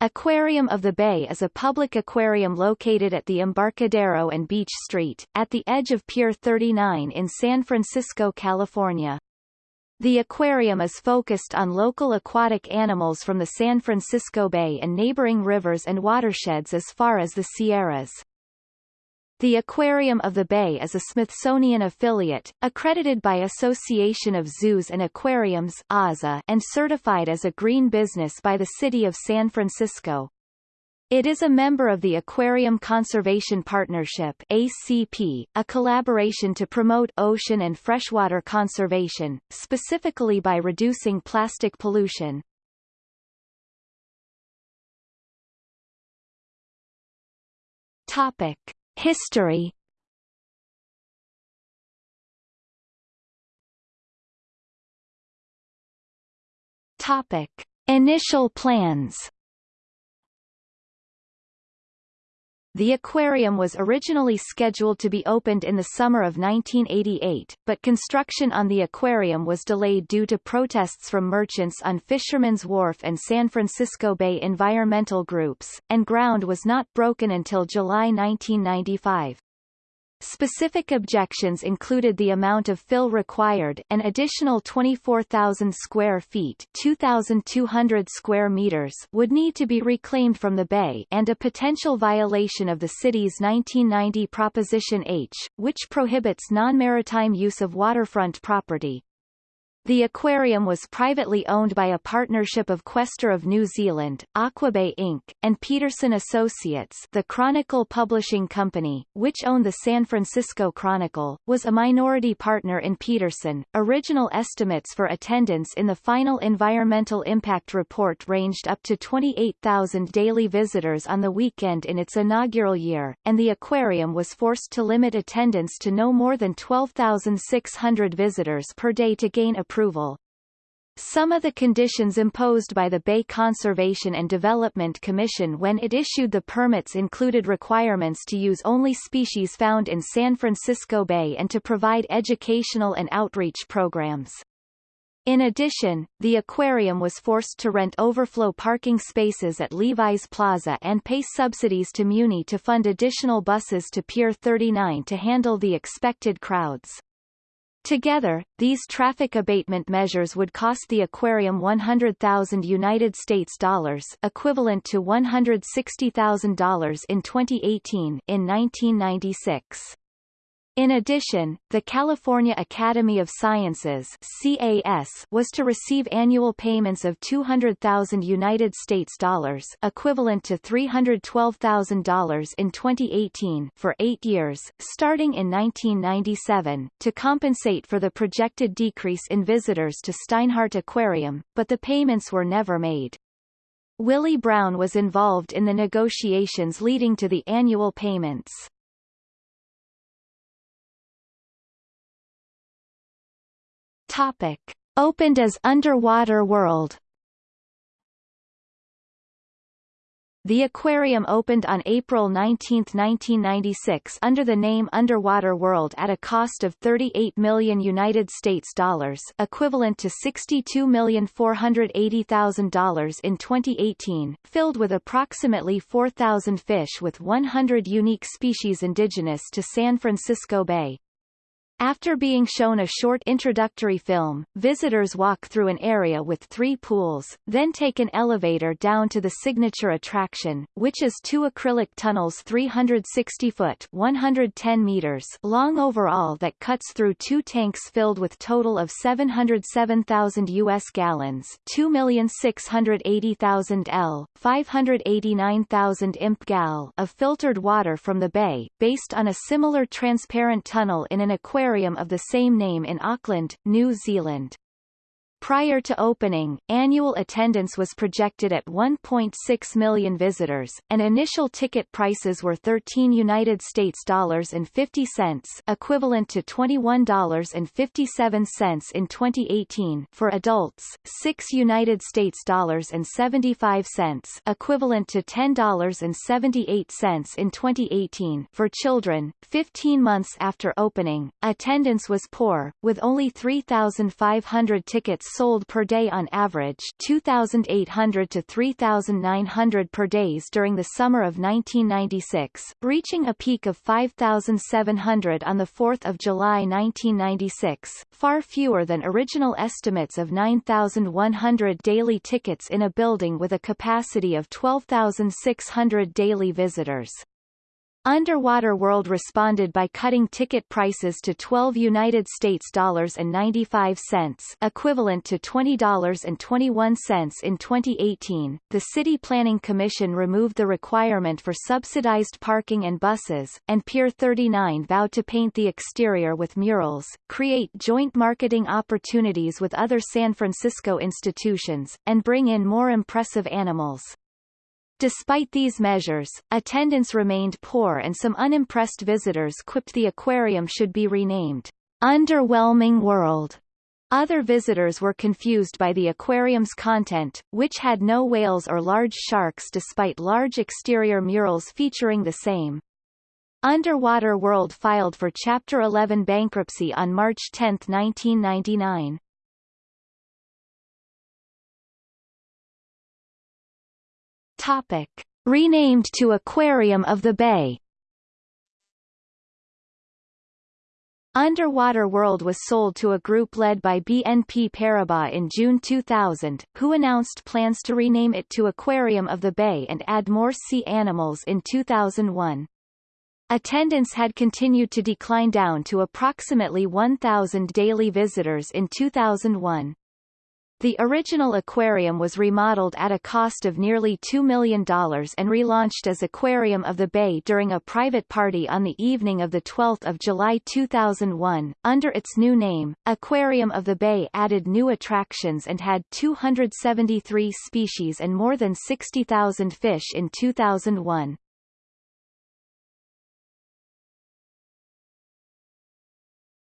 Aquarium of the Bay is a public aquarium located at the Embarcadero and Beach Street, at the edge of Pier 39 in San Francisco, California. The aquarium is focused on local aquatic animals from the San Francisco Bay and neighboring rivers and watersheds as far as the Sierras. The Aquarium of the Bay is a Smithsonian affiliate, accredited by Association of Zoos and Aquariums and certified as a green business by the City of San Francisco. It is a member of the Aquarium Conservation Partnership ACP, a collaboration to promote ocean and freshwater conservation, specifically by reducing plastic pollution. Topic. History Topic. Initial plans The aquarium was originally scheduled to be opened in the summer of 1988, but construction on the aquarium was delayed due to protests from merchants on Fisherman's Wharf and San Francisco Bay environmental groups, and ground was not broken until July 1995. Specific objections included the amount of fill required, an additional 24,000 square feet 2,200 square meters would need to be reclaimed from the bay and a potential violation of the city's 1990 Proposition H, which prohibits non-maritime use of waterfront property. The aquarium was privately owned by a partnership of Questor of New Zealand, Aquabay Inc., and Peterson Associates the Chronicle Publishing Company, which owned the San Francisco Chronicle, was a minority partner in Peterson. Original estimates for attendance in the final environmental impact report ranged up to 28,000 daily visitors on the weekend in its inaugural year, and the aquarium was forced to limit attendance to no more than 12,600 visitors per day to gain approval approval. Some of the conditions imposed by the Bay Conservation and Development Commission when it issued the permits included requirements to use only species found in San Francisco Bay and to provide educational and outreach programs. In addition, the aquarium was forced to rent overflow parking spaces at Levi's Plaza and pay subsidies to Muni to fund additional buses to Pier 39 to handle the expected crowds. Together, these traffic abatement measures would cost the aquarium 100,000 United States dollars, equivalent to $160,000 in 2018 in 1996. In addition, the California Academy of Sciences CAS was to receive annual payments of 200,000 United States dollars, equivalent to $312,000 in 2018 for 8 years, starting in 1997, to compensate for the projected decrease in visitors to Steinhardt Aquarium, but the payments were never made. Willie Brown was involved in the negotiations leading to the annual payments. Topic. Opened as Underwater World The aquarium opened on April 19, 1996 under the name Underwater World at a cost of 38 million United States dollars, equivalent to $62,480,000 in 2018, filled with approximately 4,000 fish with 100 unique species indigenous to San Francisco Bay. After being shown a short introductory film, visitors walk through an area with three pools, then take an elevator down to the signature attraction, which is two acrylic tunnels 360 foot 110 meters long overall that cuts through two tanks filled with total of 707,000 U.S. gallons 2,680,000 L, 589,000 imp gal of filtered water from the bay, based on a similar transparent tunnel in an aquarium aquarium of the same name in Auckland, New Zealand. Prior to opening, annual attendance was projected at 1.6 million visitors, and initial ticket prices were 13 United States dollars and 50 cents, equivalent to $21.57 in 2018 for adults, 6 United States dollars and 75 cents, equivalent to $10.78 in 2018 for children. 15 months after opening, attendance was poor, with only 3,500 tickets sold per day on average 2,800 to 3,900 per days during the summer of 1996, reaching a peak of 5,700 on 4 July 1996, far fewer than original estimates of 9,100 daily tickets in a building with a capacity of 12,600 daily visitors. Underwater World responded by cutting ticket prices to 12 United States dollars and 95 cents, equivalent to $20.21 in 2018. The City Planning Commission removed the requirement for subsidized parking and buses, and Pier 39 vowed to paint the exterior with murals, create joint marketing opportunities with other San Francisco institutions, and bring in more impressive animals. Despite these measures, attendance remained poor and some unimpressed visitors quipped the aquarium should be renamed, Underwhelming World. Other visitors were confused by the aquarium's content, which had no whales or large sharks despite large exterior murals featuring the same. Underwater World filed for Chapter 11 bankruptcy on March 10, 1999. Topic. Renamed to Aquarium of the Bay Underwater World was sold to a group led by BNP Paribas in June 2000, who announced plans to rename it to Aquarium of the Bay and add more sea animals in 2001. Attendance had continued to decline down to approximately 1,000 daily visitors in 2001. The original aquarium was remodeled at a cost of nearly $2 million and relaunched as Aquarium of the Bay during a private party on the evening of 12 July 2001. Under its new name, Aquarium of the Bay added new attractions and had 273 species and more than 60,000 fish in 2001.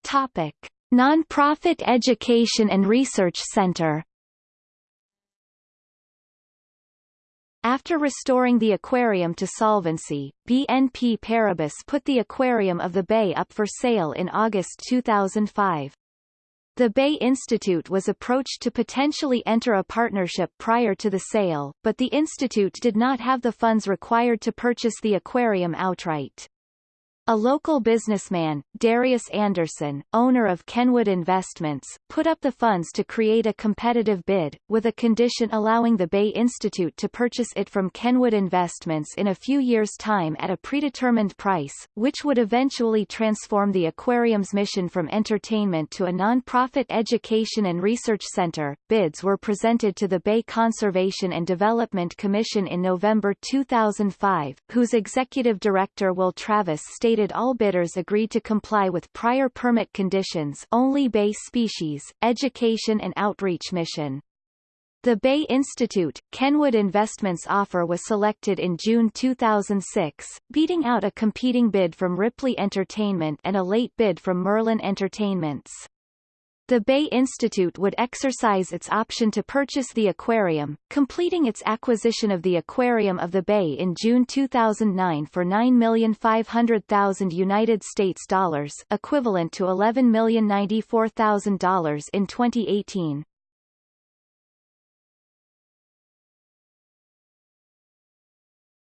Topic. Nonprofit Education and Research Center After restoring the aquarium to solvency, BNP Paribas put the Aquarium of the Bay up for sale in August 2005. The Bay Institute was approached to potentially enter a partnership prior to the sale, but the institute did not have the funds required to purchase the aquarium outright. A local businessman, Darius Anderson, owner of Kenwood Investments, put up the funds to create a competitive bid, with a condition allowing the Bay Institute to purchase it from Kenwood Investments in a few years' time at a predetermined price, which would eventually transform the aquarium's mission from entertainment to a non-profit education and research center. Bids were presented to the Bay Conservation and Development Commission in November 2005, whose executive director Will Travis stated all bidders agreed to comply with prior permit conditions only bay species, education and outreach mission. The Bay Institute, Kenwood Investments offer was selected in June 2006, beating out a competing bid from Ripley Entertainment and a late bid from Merlin Entertainments. The Bay Institute would exercise its option to purchase the aquarium, completing its acquisition of the Aquarium of the Bay in June 2009 for 9,500,000 United States dollars, equivalent to $11,094,000 in 2018.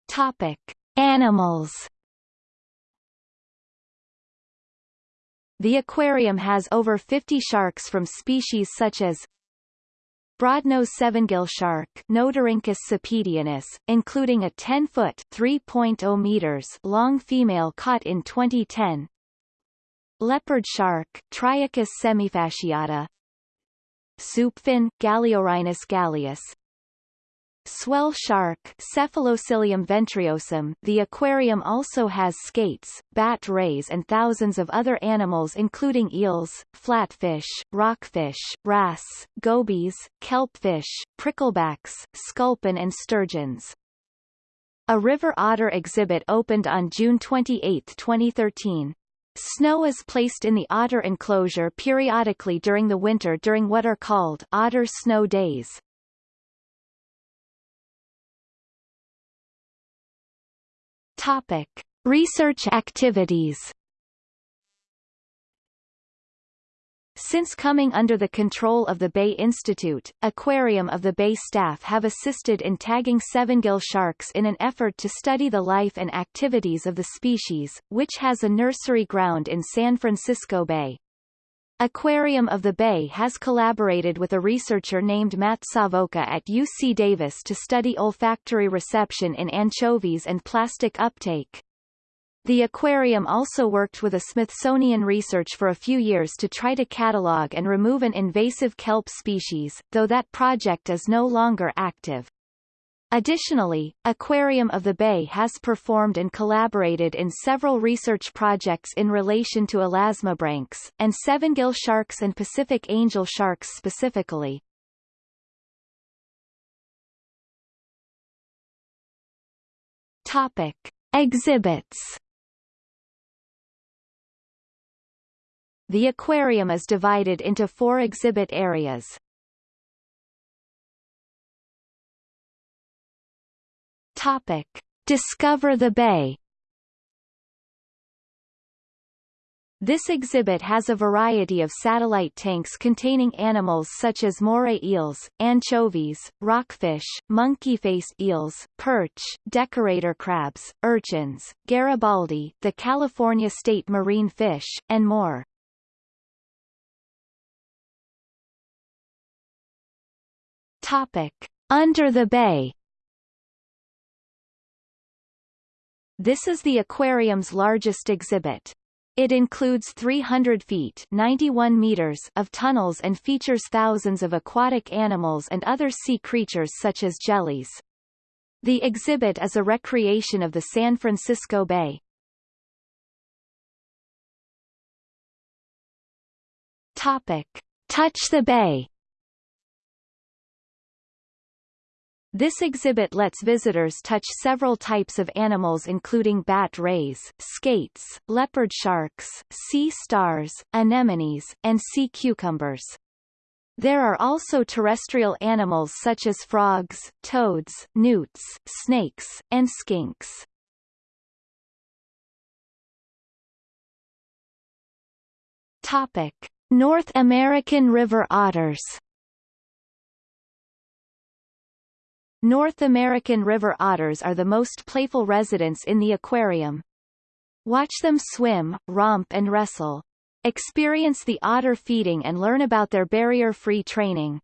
Topic: Animals The aquarium has over 50 sharks from species such as broadnose sevengill shark Notorhynchus cepedianus, including a 10-foot (3.0 meters) long female caught in 2010. Leopard shark Triakis semifasciata. Soupfin Galeorhinus galeus, Swell shark Cephaloscyllium ventriosum The aquarium also has skates, bat rays and thousands of other animals including eels, flatfish, rockfish, wrasse, gobies, kelpfish, pricklebacks, sculpin and sturgeons. A river otter exhibit opened on June 28, 2013. Snow is placed in the otter enclosure periodically during the winter during what are called otter snow days. Topic: Research activities. Since coming under the control of the Bay Institute, Aquarium of the Bay staff have assisted in tagging seven-gill sharks in an effort to study the life and activities of the species, which has a nursery ground in San Francisco Bay. Aquarium of the Bay has collaborated with a researcher named Matt Savoca at UC Davis to study olfactory reception in anchovies and plastic uptake. The aquarium also worked with a Smithsonian research for a few years to try to catalog and remove an invasive kelp species, though that project is no longer active. Additionally, Aquarium of the Bay has performed and collaborated in several research projects in relation to elasmobranchs, and seven-gill sharks and Pacific angel sharks specifically. Topic. Exhibits The aquarium is divided into four exhibit areas. Topic. Discover the Bay This exhibit has a variety of satellite tanks containing animals such as moray eels, anchovies, rockfish, monkey-face eels, perch, decorator crabs, urchins, Garibaldi, the California state marine fish, and more. Topic. Under the Bay This is the aquarium's largest exhibit. It includes 300 feet 91 meters of tunnels and features thousands of aquatic animals and other sea creatures such as jellies. The exhibit is a recreation of the San Francisco Bay. Topic. Touch the Bay This exhibit lets visitors touch several types of animals including bat rays, skates, leopard sharks, sea stars, anemones, and sea cucumbers. There are also terrestrial animals such as frogs, toads, newts, snakes, and skinks. Topic. North American river otters North American river otters are the most playful residents in the aquarium. Watch them swim, romp and wrestle. Experience the otter feeding and learn about their barrier-free training.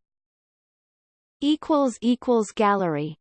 Gallery